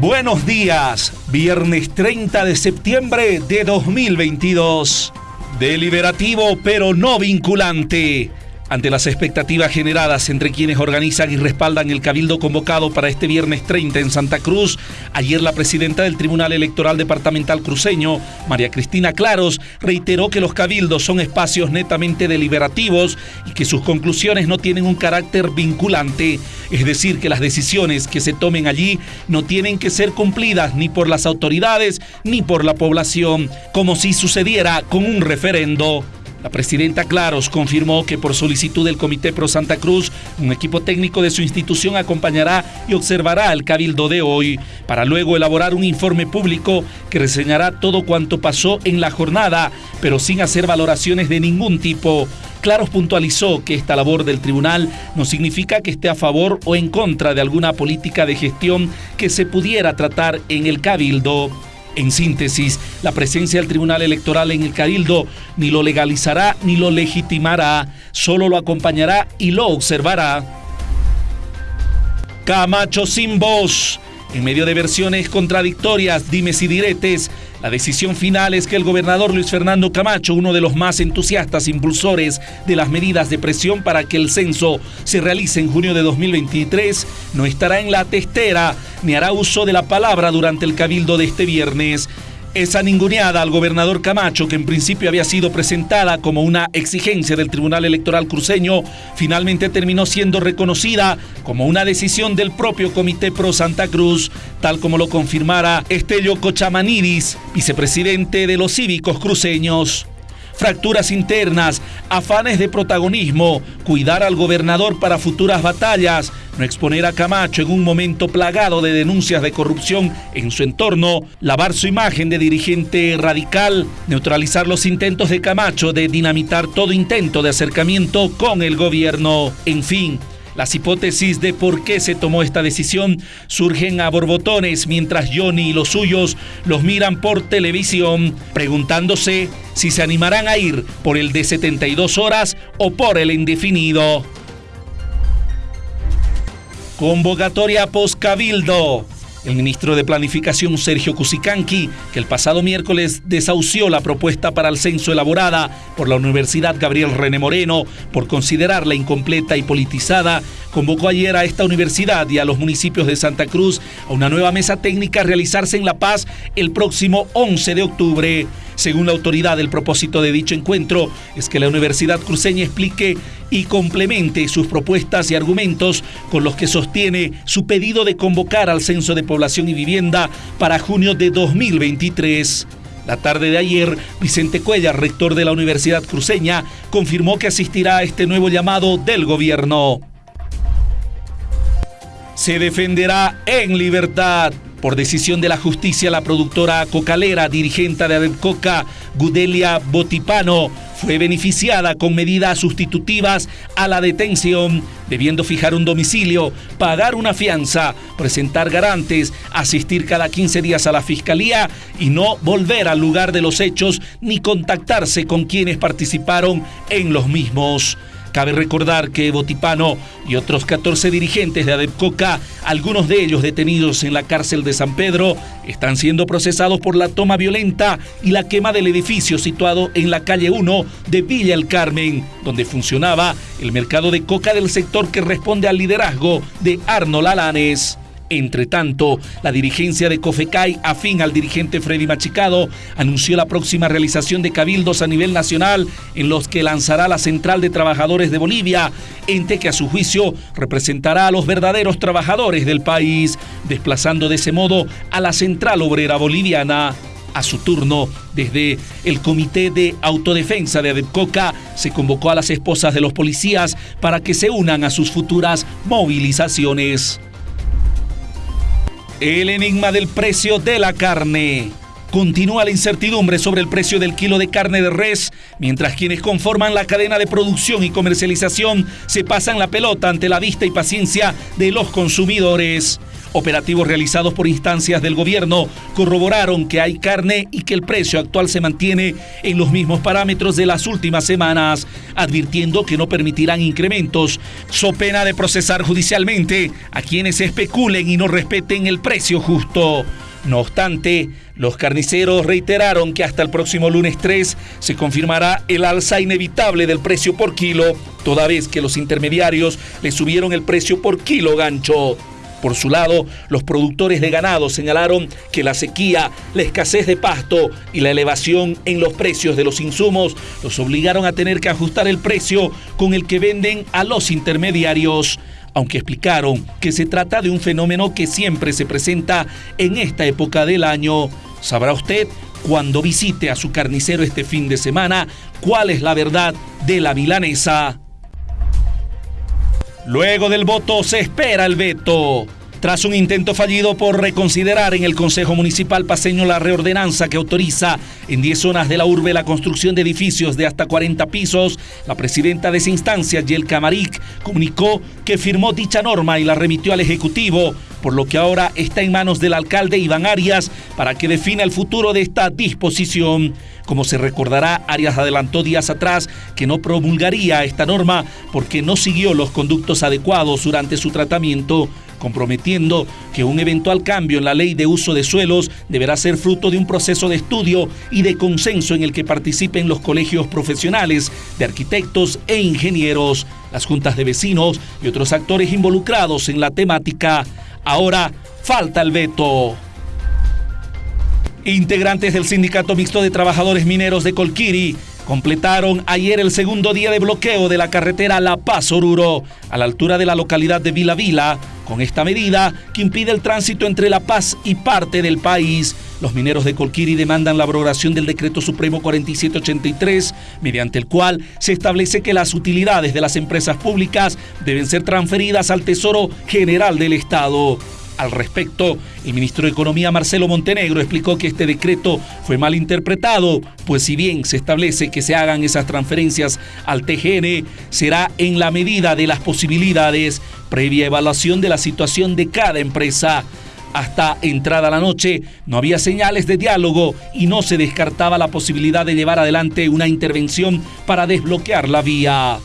Buenos días, viernes 30 de septiembre de 2022. Deliberativo pero no vinculante. Ante las expectativas generadas entre quienes organizan y respaldan el cabildo convocado para este viernes 30 en Santa Cruz, ayer la presidenta del Tribunal Electoral Departamental Cruceño, María Cristina Claros, reiteró que los cabildos son espacios netamente deliberativos y que sus conclusiones no tienen un carácter vinculante, es decir, que las decisiones que se tomen allí no tienen que ser cumplidas ni por las autoridades ni por la población, como si sucediera con un referendo. La presidenta Claros confirmó que por solicitud del Comité Pro Santa Cruz, un equipo técnico de su institución acompañará y observará el cabildo de hoy, para luego elaborar un informe público que reseñará todo cuanto pasó en la jornada, pero sin hacer valoraciones de ningún tipo. Claros puntualizó que esta labor del tribunal no significa que esté a favor o en contra de alguna política de gestión que se pudiera tratar en el cabildo. En síntesis, la presencia del Tribunal Electoral en el Cabildo ni lo legalizará ni lo legitimará, solo lo acompañará y lo observará. Camacho sin voz. En medio de versiones contradictorias, dimes y diretes, la decisión final es que el gobernador Luis Fernando Camacho, uno de los más entusiastas impulsores de las medidas de presión para que el censo se realice en junio de 2023, no estará en la testera ni hará uso de la palabra durante el cabildo de este viernes. Esa ninguneada al gobernador Camacho, que en principio había sido presentada como una exigencia del Tribunal Electoral cruceño, finalmente terminó siendo reconocida como una decisión del propio Comité Pro Santa Cruz, tal como lo confirmara Estelio Cochamanidis, vicepresidente de los cívicos cruceños fracturas internas, afanes de protagonismo, cuidar al gobernador para futuras batallas, no exponer a Camacho en un momento plagado de denuncias de corrupción en su entorno, lavar su imagen de dirigente radical, neutralizar los intentos de Camacho de dinamitar todo intento de acercamiento con el gobierno, en fin. Las hipótesis de por qué se tomó esta decisión surgen a borbotones mientras Johnny y los suyos los miran por televisión, preguntándose si se animarán a ir por el de 72 horas o por el indefinido. Convocatoria post-cabildo. El ministro de Planificación Sergio Cusicanqui, que el pasado miércoles desahució la propuesta para el censo elaborada por la Universidad Gabriel René Moreno por considerarla incompleta y politizada, convocó ayer a esta universidad y a los municipios de Santa Cruz a una nueva mesa técnica a realizarse en La Paz el próximo 11 de octubre. Según la autoridad, el propósito de dicho encuentro es que la Universidad Cruceña explique y complemente sus propuestas y argumentos con los que sostiene su pedido de convocar al Censo de Población y Vivienda para junio de 2023. La tarde de ayer, Vicente Cuellar, rector de la Universidad Cruceña, confirmó que asistirá a este nuevo llamado del gobierno. Se defenderá en libertad. Por decisión de la justicia, la productora cocalera, dirigente de Adepcoca, Gudelia Botipano, fue beneficiada con medidas sustitutivas a la detención, debiendo fijar un domicilio, pagar una fianza, presentar garantes, asistir cada 15 días a la fiscalía y no volver al lugar de los hechos ni contactarse con quienes participaron en los mismos. Cabe recordar que Botipano y otros 14 dirigentes de Adepcoca, algunos de ellos detenidos en la cárcel de San Pedro, están siendo procesados por la toma violenta y la quema del edificio situado en la calle 1 de Villa El Carmen, donde funcionaba el mercado de coca del sector que responde al liderazgo de Arnold Alanes. Entre tanto, la dirigencia de Cofecay, afín al dirigente Freddy Machicado, anunció la próxima realización de cabildos a nivel nacional en los que lanzará la Central de Trabajadores de Bolivia, ente que a su juicio representará a los verdaderos trabajadores del país, desplazando de ese modo a la Central Obrera Boliviana. A su turno, desde el Comité de Autodefensa de Adepcoca, se convocó a las esposas de los policías para que se unan a sus futuras movilizaciones. El enigma del precio de la carne. Continúa la incertidumbre sobre el precio del kilo de carne de res, mientras quienes conforman la cadena de producción y comercialización se pasan la pelota ante la vista y paciencia de los consumidores. Operativos realizados por instancias del gobierno corroboraron que hay carne y que el precio actual se mantiene en los mismos parámetros de las últimas semanas, advirtiendo que no permitirán incrementos, so pena de procesar judicialmente a quienes especulen y no respeten el precio justo. No obstante, los carniceros reiteraron que hasta el próximo lunes 3 se confirmará el alza inevitable del precio por kilo, toda vez que los intermediarios le subieron el precio por kilo gancho. Por su lado, los productores de ganado señalaron que la sequía, la escasez de pasto y la elevación en los precios de los insumos los obligaron a tener que ajustar el precio con el que venden a los intermediarios aunque explicaron que se trata de un fenómeno que siempre se presenta en esta época del año. Sabrá usted cuando visite a su carnicero este fin de semana cuál es la verdad de la milanesa. Luego del voto se espera el veto. Tras un intento fallido por reconsiderar en el Consejo Municipal paseño la reordenanza que autoriza en 10 zonas de la urbe la construcción de edificios de hasta 40 pisos, la presidenta de esa instancia, Yel Camaric, comunicó que firmó dicha norma y la remitió al Ejecutivo, por lo que ahora está en manos del alcalde Iván Arias para que defina el futuro de esta disposición. Como se recordará, Arias adelantó días atrás que no promulgaría esta norma porque no siguió los conductos adecuados durante su tratamiento comprometiendo que un eventual cambio en la ley de uso de suelos deberá ser fruto de un proceso de estudio y de consenso en el que participen los colegios profesionales de arquitectos e ingenieros, las juntas de vecinos y otros actores involucrados en la temática. Ahora falta el veto. Integrantes del Sindicato Mixto de Trabajadores Mineros de Colquiri completaron ayer el segundo día de bloqueo de la carretera La Paz-Oruro, a la altura de la localidad de Vila Vila, con esta medida que impide el tránsito entre La Paz y parte del país. Los mineros de Colquiri demandan la abrogación del Decreto Supremo 4783, mediante el cual se establece que las utilidades de las empresas públicas deben ser transferidas al Tesoro General del Estado. Al respecto, el ministro de Economía Marcelo Montenegro explicó que este decreto fue mal interpretado, pues si bien se establece que se hagan esas transferencias al TGN, será en la medida de las posibilidades, previa evaluación de la situación de cada empresa. Hasta entrada la noche no había señales de diálogo y no se descartaba la posibilidad de llevar adelante una intervención para desbloquear la vía.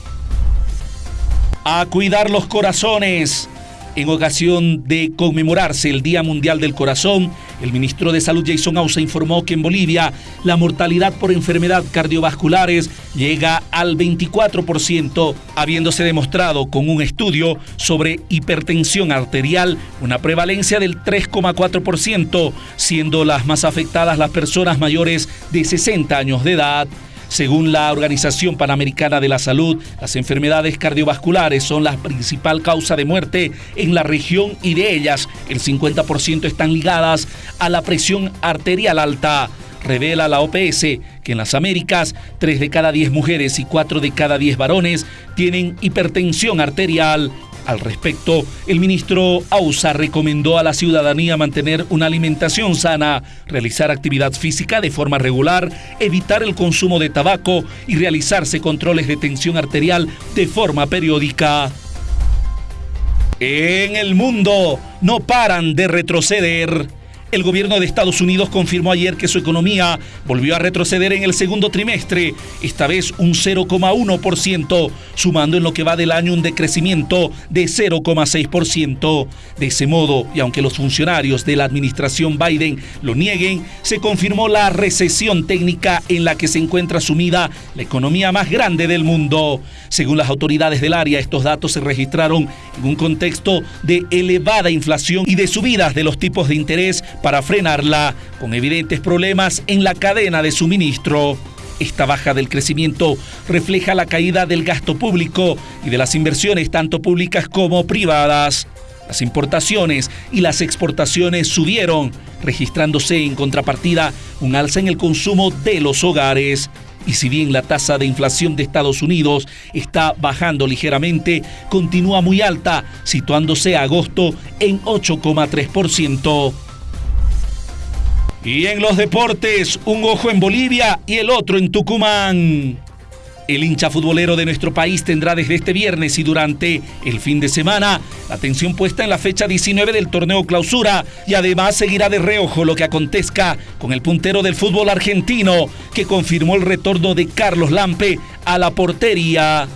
A cuidar los corazones. En ocasión de conmemorarse el Día Mundial del Corazón, el ministro de Salud Jason Ausa informó que en Bolivia la mortalidad por enfermedad cardiovasculares llega al 24%, habiéndose demostrado con un estudio sobre hipertensión arterial una prevalencia del 3,4%, siendo las más afectadas las personas mayores de 60 años de edad. Según la Organización Panamericana de la Salud, las enfermedades cardiovasculares son la principal causa de muerte en la región y de ellas el 50% están ligadas a la presión arterial alta. Revela la OPS que en las Américas, 3 de cada 10 mujeres y 4 de cada 10 varones tienen hipertensión arterial, al respecto, el ministro Ausa recomendó a la ciudadanía mantener una alimentación sana, realizar actividad física de forma regular, evitar el consumo de tabaco y realizarse controles de tensión arterial de forma periódica. En el mundo no paran de retroceder. El gobierno de Estados Unidos confirmó ayer que su economía volvió a retroceder en el segundo trimestre, esta vez un 0,1%, sumando en lo que va del año un decrecimiento de 0,6%. De ese modo, y aunque los funcionarios de la administración Biden lo nieguen, se confirmó la recesión técnica en la que se encuentra sumida la economía más grande del mundo. Según las autoridades del área, estos datos se registraron en un contexto de elevada inflación y de subidas de los tipos de interés para frenarla, con evidentes problemas en la cadena de suministro. Esta baja del crecimiento refleja la caída del gasto público y de las inversiones tanto públicas como privadas. Las importaciones y las exportaciones subieron, registrándose en contrapartida un alza en el consumo de los hogares. Y si bien la tasa de inflación de Estados Unidos está bajando ligeramente, continúa muy alta, situándose a agosto en 8,3%. Y en los deportes, un ojo en Bolivia y el otro en Tucumán. El hincha futbolero de nuestro país tendrá desde este viernes y durante el fin de semana la atención puesta en la fecha 19 del torneo clausura y además seguirá de reojo lo que acontezca con el puntero del fútbol argentino que confirmó el retorno de Carlos Lampe a la portería.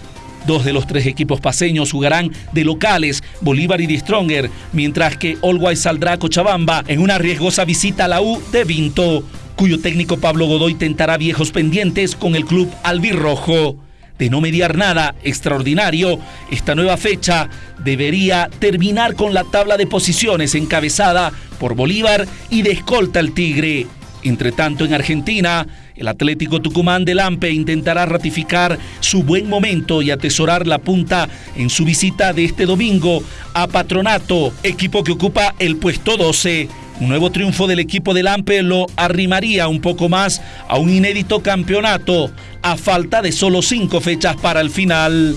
Dos de los tres equipos paseños jugarán de locales, Bolívar y de Stronger, mientras que Always saldrá a Cochabamba en una riesgosa visita a la U de Vinto cuyo técnico Pablo Godoy tentará viejos pendientes con el club albirrojo. De no mediar nada extraordinario, esta nueva fecha debería terminar con la tabla de posiciones encabezada por Bolívar y de escolta el Tigre. Entre tanto, en Argentina, el Atlético Tucumán de Lampe intentará ratificar su buen momento y atesorar la punta en su visita de este domingo a Patronato, equipo que ocupa el puesto 12 un nuevo triunfo del equipo del Ampe lo arrimaría un poco más a un inédito campeonato a falta de solo cinco fechas para el final.